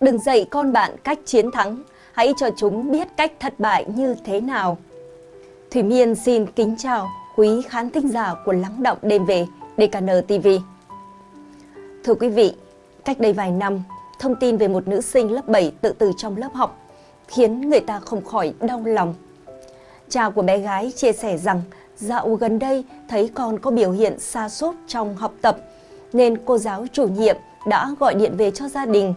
Đừng dạy con bạn cách chiến thắng, hãy cho chúng biết cách thất bại như thế nào. Thủy Miên xin kính chào quý khán thính giả của Lắng Động Đêm Về DKN TV. Thưa quý vị, cách đây vài năm, thông tin về một nữ sinh lớp 7 tự tử trong lớp học khiến người ta không khỏi đau lòng. Cha của bé gái chia sẻ rằng dạo gần đây thấy con có biểu hiện xa sút trong học tập nên cô giáo chủ nhiệm đã gọi điện về cho gia đình.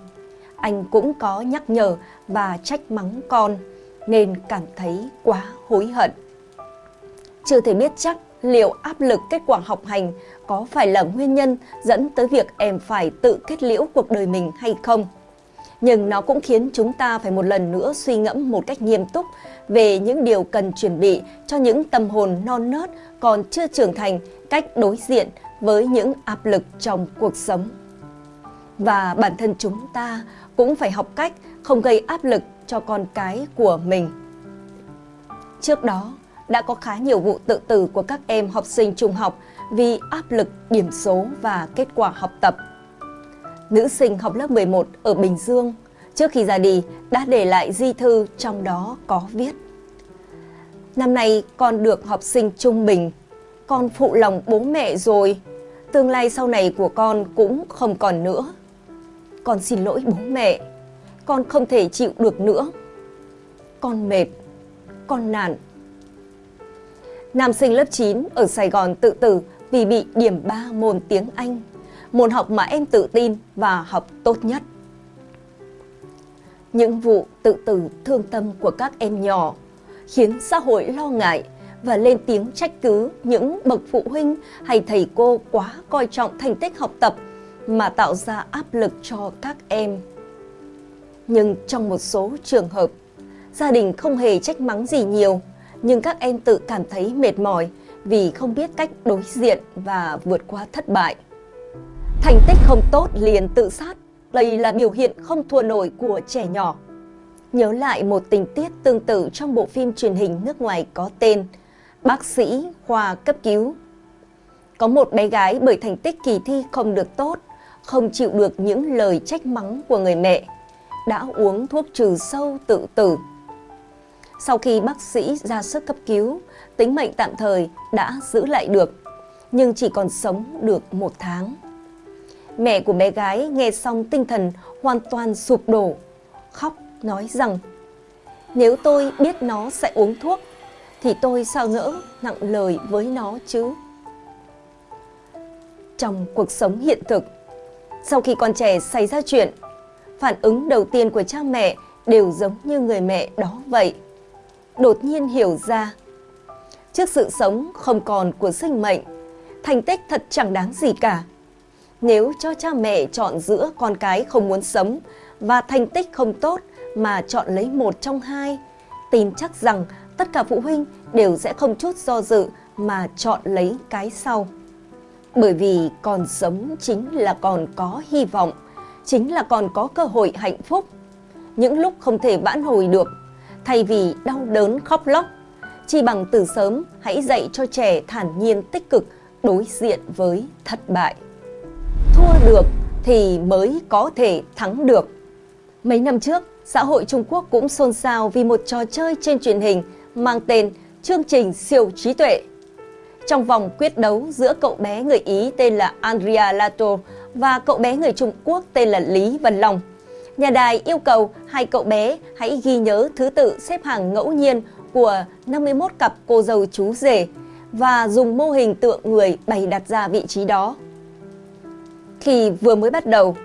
Anh cũng có nhắc nhở và trách mắng con, nên cảm thấy quá hối hận. Chưa thể biết chắc liệu áp lực kết quả học hành có phải là nguyên nhân dẫn tới việc em phải tự kết liễu cuộc đời mình hay không. Nhưng nó cũng khiến chúng ta phải một lần nữa suy ngẫm một cách nghiêm túc về những điều cần chuẩn bị cho những tâm hồn non nớt còn chưa trưởng thành cách đối diện với những áp lực trong cuộc sống. Và bản thân chúng ta cũng phải học cách không gây áp lực cho con cái của mình. Trước đó, đã có khá nhiều vụ tự tử của các em học sinh trung học vì áp lực điểm số và kết quả học tập. Nữ sinh học lớp 11 ở Bình Dương trước khi ra đi đã để lại di thư trong đó có viết Năm nay con được học sinh trung bình, con phụ lòng bố mẹ rồi, tương lai sau này của con cũng không còn nữa. Con xin lỗi bố mẹ, con không thể chịu được nữa. Con mệt, con nản. Nam sinh lớp 9 ở Sài Gòn tự tử vì bị điểm 3 môn tiếng Anh, môn học mà em tự tin và học tốt nhất. Những vụ tự tử thương tâm của các em nhỏ khiến xã hội lo ngại và lên tiếng trách cứ những bậc phụ huynh hay thầy cô quá coi trọng thành tích học tập mà tạo ra áp lực cho các em. Nhưng trong một số trường hợp, gia đình không hề trách mắng gì nhiều, nhưng các em tự cảm thấy mệt mỏi vì không biết cách đối diện và vượt qua thất bại. Thành tích không tốt liền tự sát, đây là biểu hiện không thua nổi của trẻ nhỏ. Nhớ lại một tình tiết tương tự trong bộ phim truyền hình nước ngoài có tên Bác sĩ khoa cấp cứu. Có một bé gái bởi thành tích kỳ thi không được tốt, không chịu được những lời trách mắng của người mẹ, đã uống thuốc trừ sâu tự tử. Sau khi bác sĩ ra sức cấp cứu, tính mệnh tạm thời đã giữ lại được, nhưng chỉ còn sống được một tháng. Mẹ của bé gái nghe xong tinh thần hoàn toàn sụp đổ, khóc nói rằng nếu tôi biết nó sẽ uống thuốc thì tôi sao ngỡ nặng lời với nó chứ. Trong cuộc sống hiện thực, sau khi con trẻ xảy ra chuyện, phản ứng đầu tiên của cha mẹ đều giống như người mẹ đó vậy. Đột nhiên hiểu ra, trước sự sống không còn của sinh mệnh, thành tích thật chẳng đáng gì cả. Nếu cho cha mẹ chọn giữa con cái không muốn sống và thành tích không tốt mà chọn lấy một trong hai, tin chắc rằng tất cả phụ huynh đều sẽ không chút do dự mà chọn lấy cái sau. Bởi vì còn sống chính là còn có hy vọng, chính là còn có cơ hội hạnh phúc. Những lúc không thể vãn hồi được, thay vì đau đớn khóc lóc, chỉ bằng từ sớm hãy dạy cho trẻ thản nhiên tích cực đối diện với thất bại. Thua được thì mới có thể thắng được. Mấy năm trước, xã hội Trung Quốc cũng xôn xao vì một trò chơi trên truyền hình mang tên chương trình siêu trí tuệ. Trong vòng quyết đấu giữa cậu bé người Ý tên là Andrea Lato và cậu bé người Trung Quốc tên là Lý Văn Long, nhà đài yêu cầu hai cậu bé hãy ghi nhớ thứ tự xếp hàng ngẫu nhiên của 51 cặp cô dâu chú rể và dùng mô hình tượng người bày đặt ra vị trí đó. Khi vừa mới bắt đầu,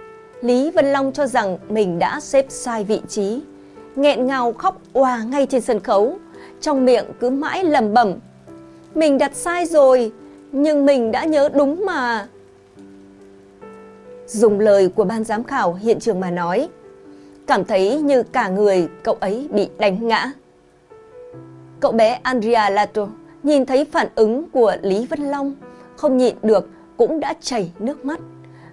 Lý Vân Long cho rằng mình đã xếp sai vị trí, nghẹn ngào khóc òa ngay trên sân khấu, trong miệng cứ mãi lầm bẩm. Mình đặt sai rồi, nhưng mình đã nhớ đúng mà. Dùng lời của ban giám khảo hiện trường mà nói, cảm thấy như cả người cậu ấy bị đánh ngã. Cậu bé Andrea Lato nhìn thấy phản ứng của Lý Vân Long, không nhịn được cũng đã chảy nước mắt.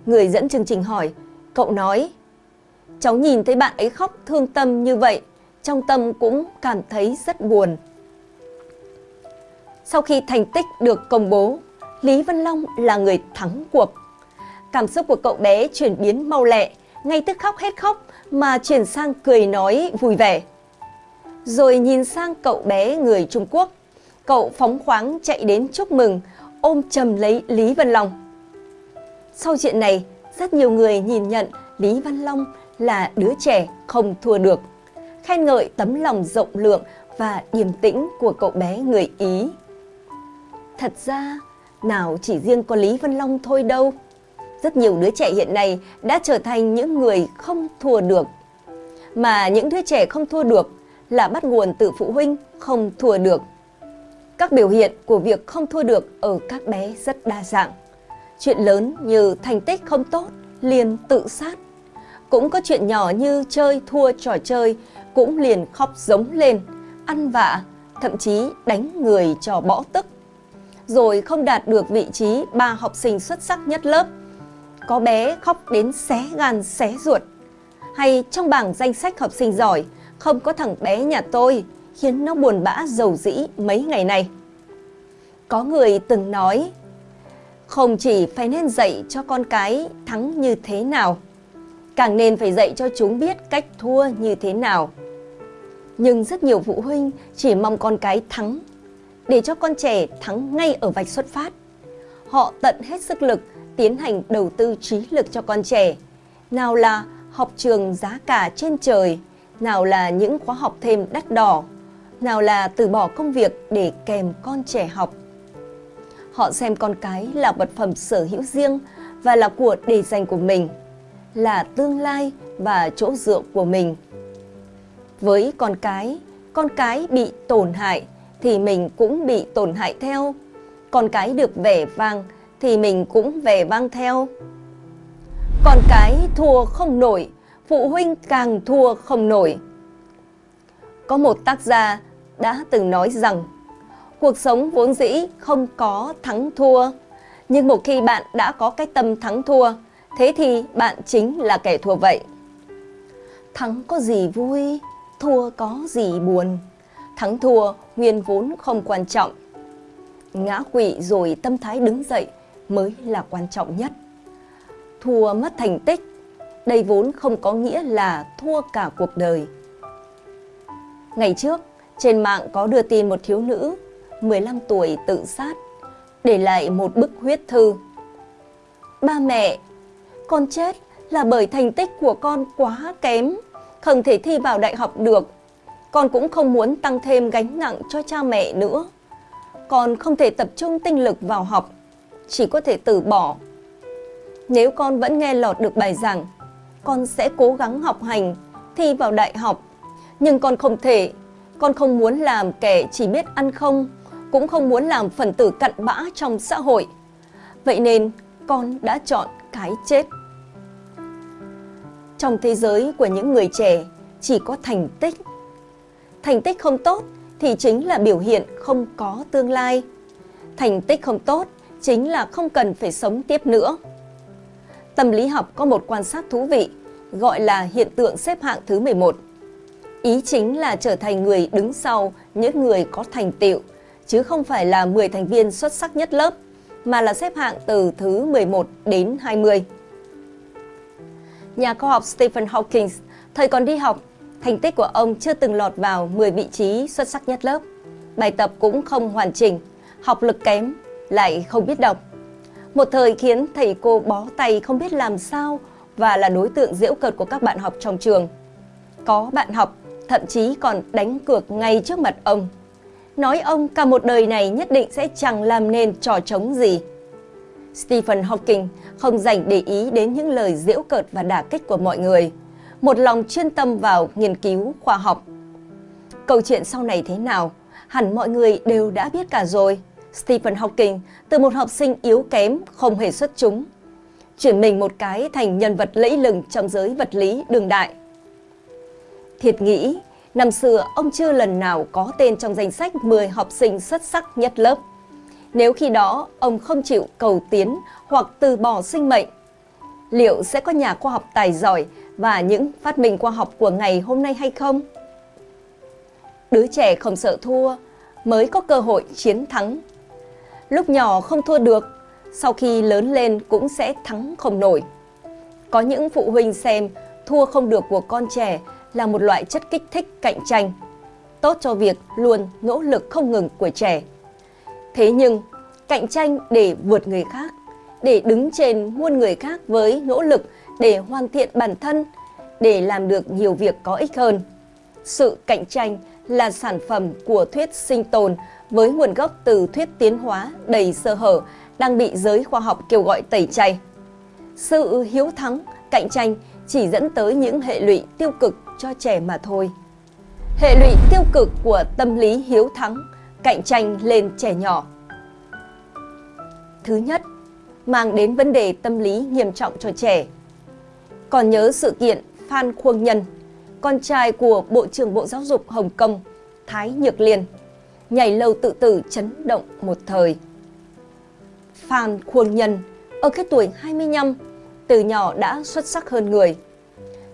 Người dẫn chương trình hỏi, cậu nói, cháu nhìn thấy bạn ấy khóc thương tâm như vậy, trong tâm cũng cảm thấy rất buồn. Sau khi thành tích được công bố, Lý Văn Long là người thắng cuộc. Cảm xúc của cậu bé chuyển biến mau lẹ ngay tức khóc hết khóc mà chuyển sang cười nói vui vẻ. Rồi nhìn sang cậu bé người Trung Quốc, cậu phóng khoáng chạy đến chúc mừng, ôm chầm lấy Lý Văn Long. Sau chuyện này, rất nhiều người nhìn nhận Lý Văn Long là đứa trẻ không thua được, khen ngợi tấm lòng rộng lượng và điềm tĩnh của cậu bé người Ý. Thật ra, nào chỉ riêng có Lý Văn Long thôi đâu. Rất nhiều đứa trẻ hiện nay đã trở thành những người không thua được. Mà những đứa trẻ không thua được là bắt nguồn từ phụ huynh không thua được. Các biểu hiện của việc không thua được ở các bé rất đa dạng. Chuyện lớn như thành tích không tốt, liền tự sát. Cũng có chuyện nhỏ như chơi thua trò chơi, cũng liền khóc giống lên, ăn vạ, thậm chí đánh người cho bỏ tức. Rồi không đạt được vị trí ba học sinh xuất sắc nhất lớp. Có bé khóc đến xé gan xé ruột. Hay trong bảng danh sách học sinh giỏi, không có thằng bé nhà tôi, khiến nó buồn bã dầu dĩ mấy ngày này. Có người từng nói, không chỉ phải nên dạy cho con cái thắng như thế nào, càng nên phải dạy cho chúng biết cách thua như thế nào. Nhưng rất nhiều phụ huynh chỉ mong con cái thắng, để cho con trẻ thắng ngay ở vạch xuất phát. Họ tận hết sức lực tiến hành đầu tư trí lực cho con trẻ. Nào là học trường giá cả trên trời, nào là những khóa học thêm đắt đỏ, nào là từ bỏ công việc để kèm con trẻ học. Họ xem con cái là vật phẩm sở hữu riêng và là của để dành của mình, là tương lai và chỗ dựa của mình. Với con cái, con cái bị tổn hại thì mình cũng bị tổn hại theo. Con cái được vẻ vang thì mình cũng vẻ vang theo. Con cái thua không nổi, phụ huynh càng thua không nổi. Có một tác gia đã từng nói rằng cuộc sống vốn dĩ không có thắng thua. Nhưng một khi bạn đã có cái tâm thắng thua, thế thì bạn chính là kẻ thua vậy. Thắng có gì vui, thua có gì buồn. Thắng thua nguyên vốn không quan trọng. Ngã quỵ rồi tâm thái đứng dậy mới là quan trọng nhất. Thua mất thành tích, đây vốn không có nghĩa là thua cả cuộc đời. Ngày trước, trên mạng có đưa tin một thiếu nữ 15 tuổi tự sát, để lại một bức huyết thư. Ba mẹ, con chết là bởi thành tích của con quá kém, không thể thi vào đại học được. Con cũng không muốn tăng thêm gánh nặng cho cha mẹ nữa. Con không thể tập trung tinh lực vào học, chỉ có thể từ bỏ. Nếu con vẫn nghe lọt được bài giảng, con sẽ cố gắng học hành, thi vào đại học. Nhưng con không thể, con không muốn làm kẻ chỉ biết ăn không, cũng không muốn làm phần tử cặn bã trong xã hội. Vậy nên con đã chọn cái chết. Trong thế giới của những người trẻ chỉ có thành tích. Thành tích không tốt thì chính là biểu hiện không có tương lai. Thành tích không tốt chính là không cần phải sống tiếp nữa. Tâm lý học có một quan sát thú vị gọi là hiện tượng xếp hạng thứ 11. Ý chính là trở thành người đứng sau những người có thành tựu chứ không phải là 10 thành viên xuất sắc nhất lớp, mà là xếp hạng từ thứ 11 đến 20. Nhà khoa học Stephen Hawking, thời còn đi học, thành tích của ông chưa từng lọt vào 10 vị trí xuất sắc nhất lớp. Bài tập cũng không hoàn chỉnh, học lực kém, lại không biết đọc. Một thời khiến thầy cô bó tay không biết làm sao và là đối tượng diễu cợt của các bạn học trong trường. Có bạn học thậm chí còn đánh cược ngay trước mặt ông nói ông cả một đời này nhất định sẽ chẳng làm nên trò trống gì. Stephen Hawking không dành để ý đến những lời giễu cợt và đả kích của mọi người, một lòng chuyên tâm vào nghiên cứu khoa học. Câu chuyện sau này thế nào, hẳn mọi người đều đã biết cả rồi. Stephen Hawking từ một học sinh yếu kém, không hề xuất chúng, chuyển mình một cái thành nhân vật lẫy lừng trong giới vật lý đường đại. Thiệt nghĩ, Năm xưa, ông chưa lần nào có tên trong danh sách 10 học sinh xuất sắc nhất lớp. Nếu khi đó ông không chịu cầu tiến hoặc từ bỏ sinh mệnh, liệu sẽ có nhà khoa học tài giỏi và những phát minh khoa học của ngày hôm nay hay không? Đứa trẻ không sợ thua mới có cơ hội chiến thắng. Lúc nhỏ không thua được, sau khi lớn lên cũng sẽ thắng không nổi. Có những phụ huynh xem thua không được của con trẻ là một loại chất kích thích cạnh tranh, tốt cho việc luôn nỗ lực không ngừng của trẻ. Thế nhưng, cạnh tranh để vượt người khác, để đứng trên muôn người khác với nỗ lực để hoàn thiện bản thân, để làm được nhiều việc có ích hơn. Sự cạnh tranh là sản phẩm của thuyết sinh tồn với nguồn gốc từ thuyết tiến hóa đầy sơ hở đang bị giới khoa học kêu gọi tẩy chay. Sự hiếu thắng, cạnh tranh chỉ dẫn tới những hệ lụy tiêu cực cho trẻ mà thôi. Hệ lụy tiêu cực của tâm lý hiếu thắng, cạnh tranh lên trẻ nhỏ. Thứ nhất, mang đến vấn đề tâm lý nghiêm trọng cho trẻ. Còn nhớ sự kiện Phan Khuông Nhân, con trai của Bộ trưởng Bộ Giáo dục Hồng Kông, Thái Nhược Liên, nhảy lầu tự tử chấn động một thời. Phan Khuông Nhân, ở cái tuổi 25, từ nhỏ đã xuất sắc hơn người.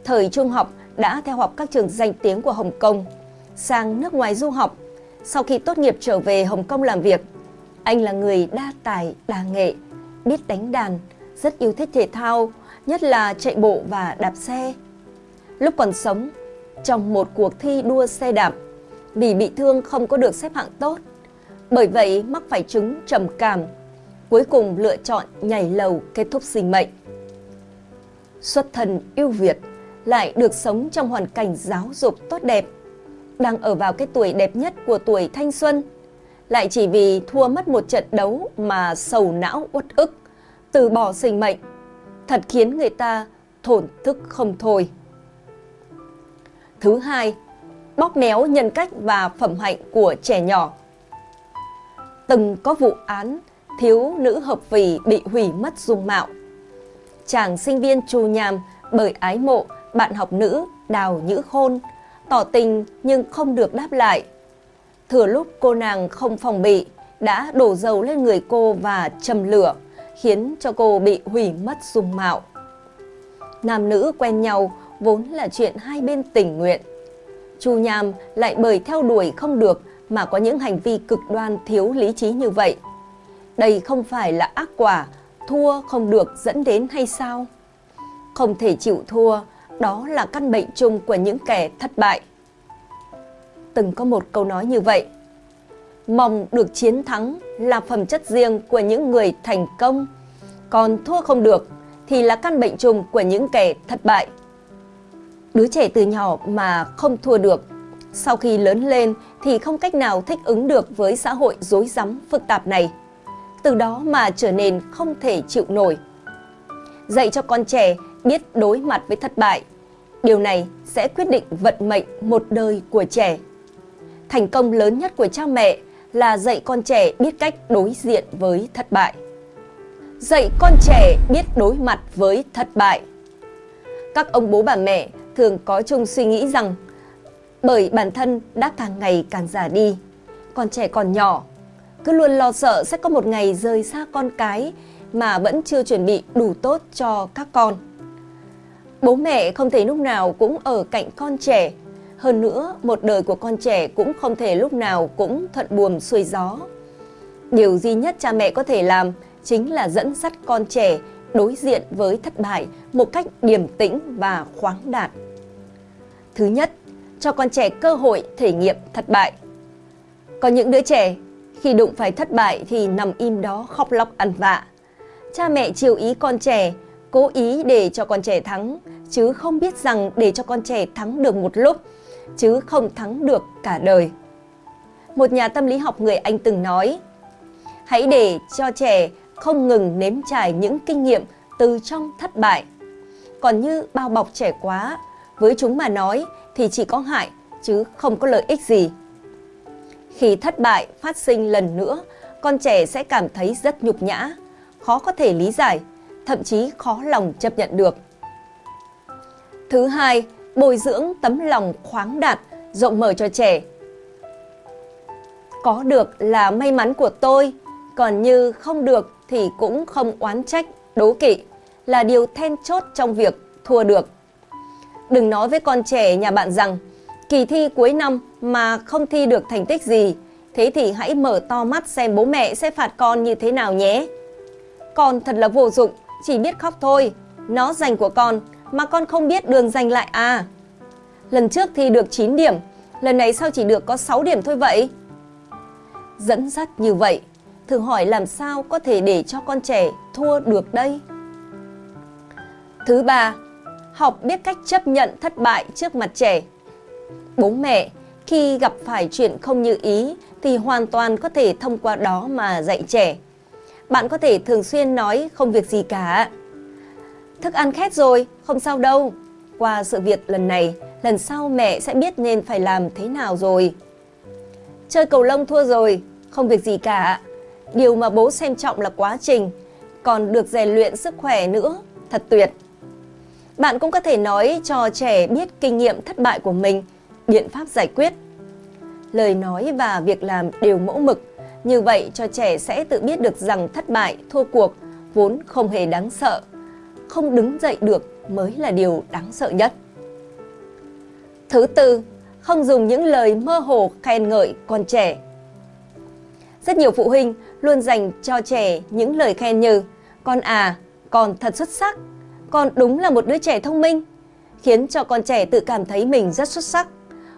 Thời trung học đã theo học các trường danh tiếng của Hồng Kông, sang nước ngoài du học. Sau khi tốt nghiệp trở về Hồng Kông làm việc, anh là người đa tài, đa nghệ, biết đánh đàn, rất yêu thích thể thao, nhất là chạy bộ và đạp xe. Lúc còn sống, trong một cuộc thi đua xe đạp, vì bị thương không có được xếp hạng tốt. Bởi vậy mắc phải chứng trầm cảm, cuối cùng lựa chọn nhảy lầu kết thúc sinh mệnh. Xuất thân yêu Việt lại được sống trong hoàn cảnh giáo dục tốt đẹp, đang ở vào cái tuổi đẹp nhất của tuổi thanh xuân, lại chỉ vì thua mất một trận đấu mà sầu não uất ức, từ bỏ sinh mệnh, thật khiến người ta thổn thức không thôi. Thứ hai, bóp méo nhân cách và phẩm hạnh của trẻ nhỏ. Từng có vụ án thiếu nữ hợp vì bị hủy mất dung mạo. Chàng sinh viên trù nhàm bởi ái mộ bạn học nữ Đào Nhữ Khôn, tỏ tình nhưng không được đáp lại. Thừa lúc cô nàng không phòng bị, đã đổ dầu lên người cô và châm lửa, khiến cho cô bị hủy mất dung mạo. Nam nữ quen nhau vốn là chuyện hai bên tình nguyện. Chu Nham lại bởi theo đuổi không được mà có những hành vi cực đoan thiếu lý trí như vậy. Đây không phải là ác quả, thua không được dẫn đến hay sao? Không thể chịu thua, đó là căn bệnh chung của những kẻ thất bại. Từng có một câu nói như vậy, mong được chiến thắng là phẩm chất riêng của những người thành công, còn thua không được thì là căn bệnh chung của những kẻ thất bại. Đứa trẻ từ nhỏ mà không thua được, sau khi lớn lên thì không cách nào thích ứng được với xã hội rối rắm phức tạp này. Từ đó mà trở nên không thể chịu nổi. Dạy cho con trẻ biết đối mặt với thất bại. Điều này sẽ quyết định vận mệnh một đời của trẻ. Thành công lớn nhất của cha mẹ là dạy con trẻ biết cách đối diện với thất bại. Dạy con trẻ biết đối mặt với thất bại. Các ông bố bà mẹ thường có chung suy nghĩ rằng bởi bản thân đã càng ngày càng già đi, con trẻ còn nhỏ, cứ luôn lo sợ sẽ có một ngày rời xa con cái mà vẫn chưa chuẩn bị đủ tốt cho các con. Bố mẹ không thể lúc nào cũng ở cạnh con trẻ, hơn nữa một đời của con trẻ cũng không thể lúc nào cũng thuận buồm xuôi gió. Điều duy nhất cha mẹ có thể làm chính là dẫn dắt con trẻ đối diện với thất bại một cách điềm tĩnh và khoáng đạt. Thứ nhất, cho con trẻ cơ hội thể nghiệm thất bại. Có những đứa trẻ khi đụng phải thất bại thì nằm im đó khóc lóc ăn vạ. Cha mẹ chiều ý con trẻ, cố ý để cho con trẻ thắng, chứ không biết rằng để cho con trẻ thắng được một lúc, chứ không thắng được cả đời. Một nhà tâm lý học người Anh từng nói, hãy để cho trẻ không ngừng nếm trải những kinh nghiệm từ trong thất bại. Còn như bao bọc trẻ quá, với chúng mà nói thì chỉ có hại chứ không có lợi ích gì. Khi thất bại phát sinh lần nữa, con trẻ sẽ cảm thấy rất nhục nhã, khó có thể lý giải, thậm chí khó lòng chấp nhận được. Thứ hai, bồi dưỡng tấm lòng khoáng đạt, rộng mở cho trẻ. Có được là may mắn của tôi, còn như không được thì cũng không oán trách, đố kỵ là điều then chốt trong việc thua được. Đừng nói với con trẻ nhà bạn rằng kỳ thi cuối năm mà không thi được thành tích gì, thế thì hãy mở to mắt xem bố mẹ sẽ phạt con như thế nào nhé. Con thật là vô dụng, chỉ biết khóc thôi, Nó dành của con mà con không biết đường giành lại à? Lần trước thì được 9 điểm, lần này sao chỉ được có 6 điểm thôi vậy? Dẫn dắt như vậy, thử hỏi làm sao có thể để cho con trẻ thua được đây? Thứ ba, học biết cách chấp nhận thất bại trước mặt trẻ. Bố mẹ khi gặp phải chuyện không như ý thì hoàn toàn có thể thông qua đó mà dạy trẻ. Bạn có thể thường xuyên nói không việc gì cả. Thức ăn khét rồi, không sao đâu. Qua sự việc lần này, lần sau mẹ sẽ biết nên phải làm thế nào rồi. Chơi cầu lông thua rồi, không việc gì cả. Điều mà bố xem trọng là quá trình, còn được rèn luyện sức khỏe nữa, thật tuyệt. Bạn cũng có thể nói cho trẻ biết kinh nghiệm thất bại của mình, biện pháp giải quyết. Lời nói và việc làm đều mẫu mực, như vậy cho trẻ sẽ tự biết được rằng thất bại, thua cuộc vốn không hề đáng sợ. Không đứng dậy được mới là điều đáng sợ nhất. Thứ tư, không dùng những lời mơ hồ khen ngợi con trẻ. Rất nhiều phụ huynh luôn dành cho trẻ những lời khen như Con à, con thật xuất sắc, con đúng là một đứa trẻ thông minh, khiến cho con trẻ tự cảm thấy mình rất xuất sắc.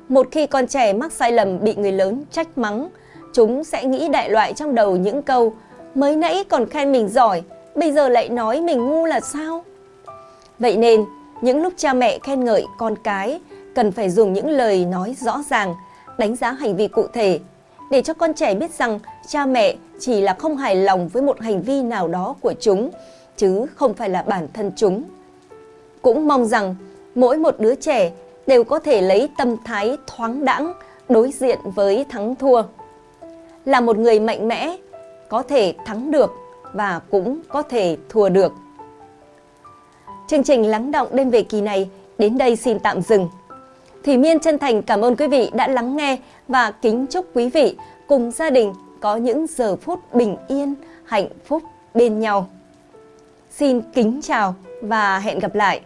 Một khi con trẻ mắc sai lầm bị người lớn trách mắng, chúng sẽ nghĩ đại loại trong đầu những câu mới nãy còn khen mình giỏi, bây giờ lại nói mình ngu là sao? Vậy nên, những lúc cha mẹ khen ngợi con cái, cần phải dùng những lời nói rõ ràng, đánh giá hành vi cụ thể, để cho con trẻ biết rằng cha mẹ chỉ là không hài lòng với một hành vi nào đó của chúng, chứ không phải là bản thân chúng. Cũng mong rằng mỗi một đứa trẻ đều có thể lấy tâm thái thoáng đãng đối diện với thắng thua. Là một người mạnh mẽ, có thể thắng được và cũng có thể thua được. Chương trình lắng động đêm về kỳ này đến đây xin tạm dừng. Thủy Miên chân thành cảm ơn quý vị đã lắng nghe và kính chúc quý vị cùng gia đình có những giờ phút bình yên, hạnh phúc bên nhau. Xin kính chào và hẹn gặp lại.